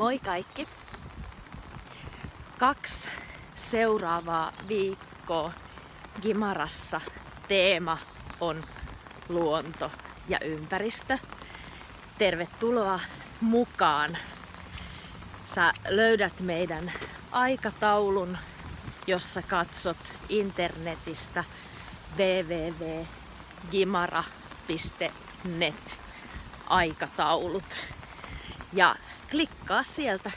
Moi kaikki! Kaksi seuraavaa viikkoa Gimarassa teema on luonto ja ympäristö. Tervetuloa mukaan! Sä löydät meidän aikataulun, jossa katsot internetistä www.gimara.net aikataulut. Ja klikkaa sieltä